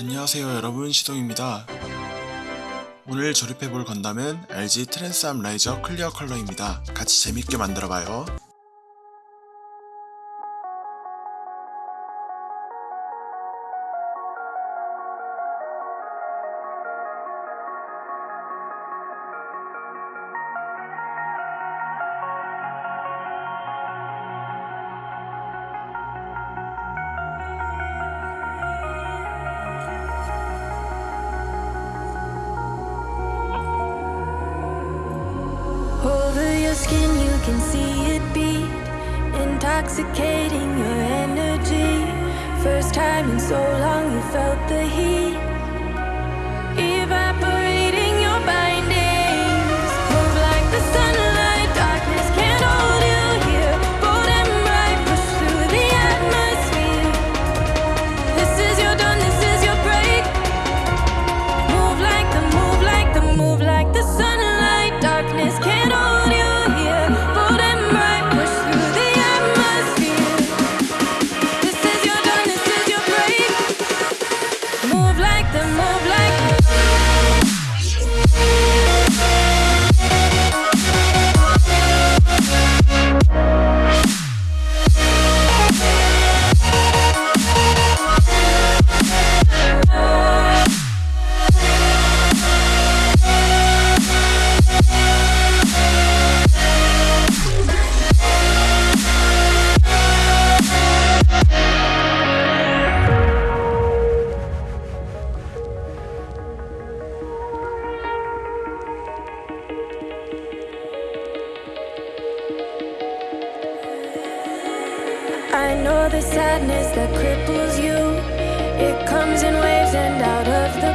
안녕하세요 여러분 시동입니다. 오늘 조립해볼 건담은 LG 트랜스암 라이저 클리어 컬러입니다. 같이 재밌게 만들어봐요. Intoxicating your energy. First time in so long, you felt the heat, the sadness that cripples you. It comes in waves and out of the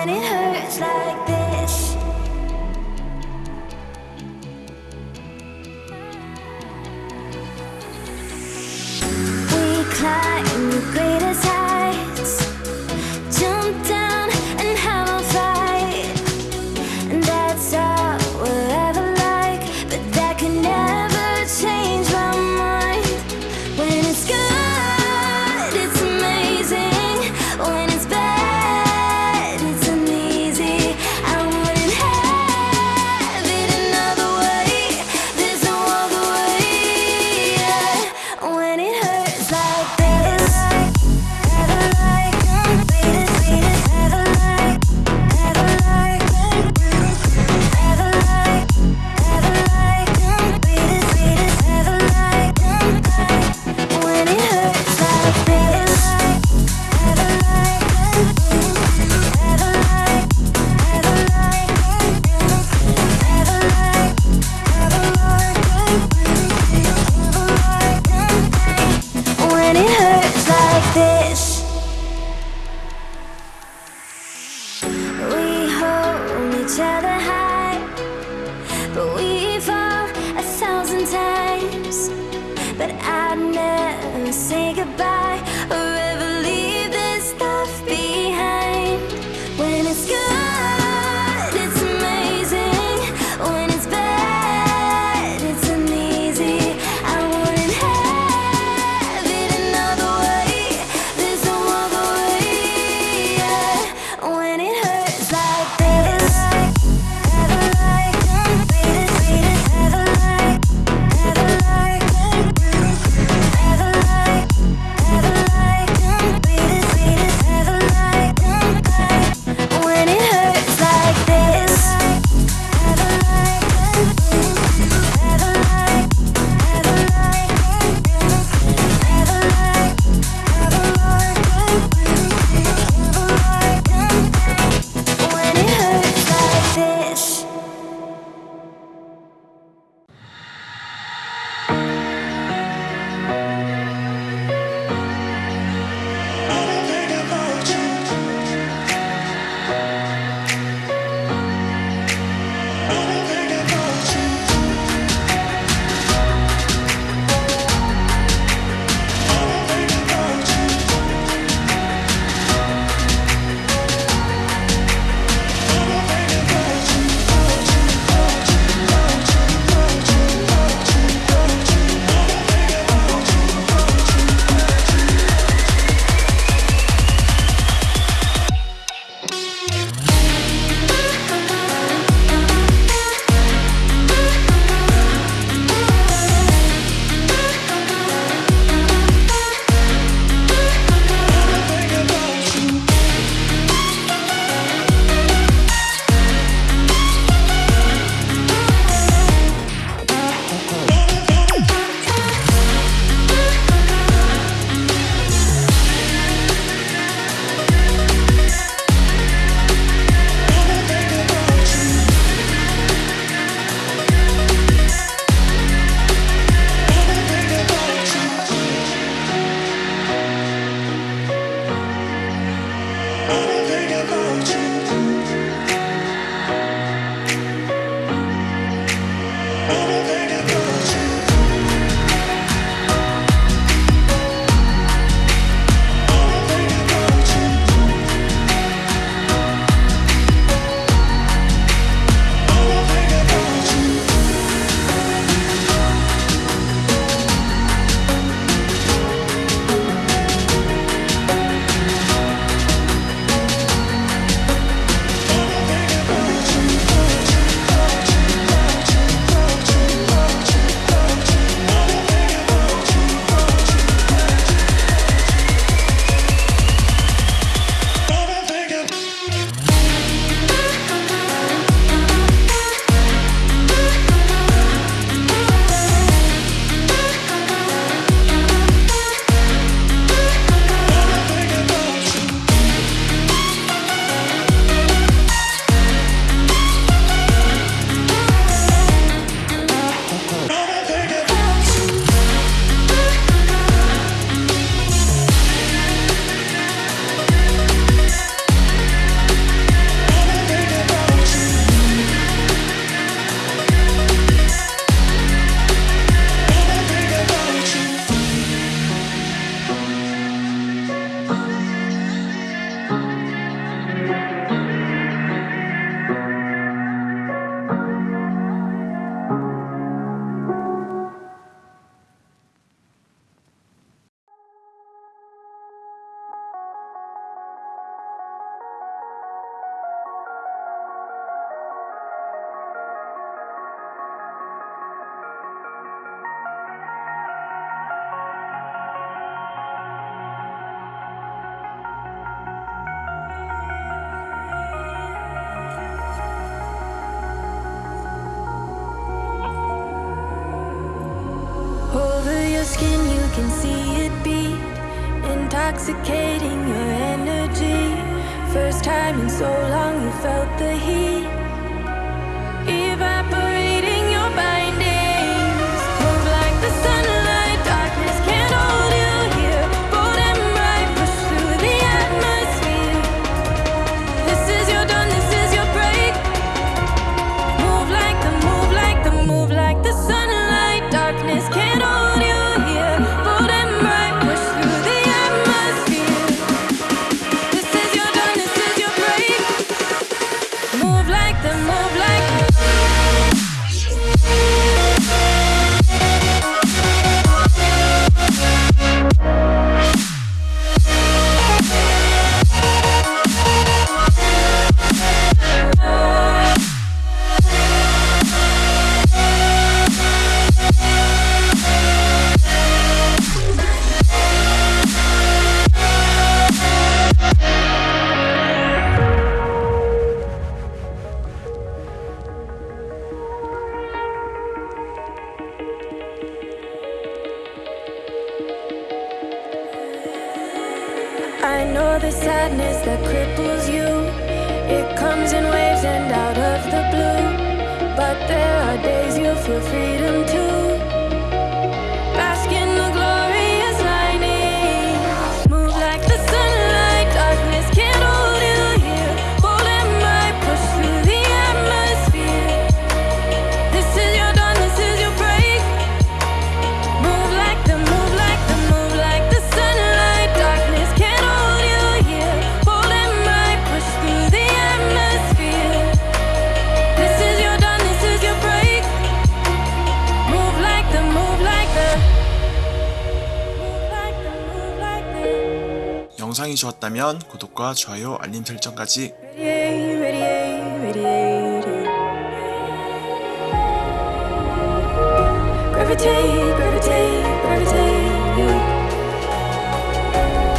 when it hurts. first time in so long you felt the heat. I know the sadness that cripples you. It comes in waves and out of the blue. But there are days you feel freedom too. 영상이 좋았다면 구독과 좋아요 알림 설정까지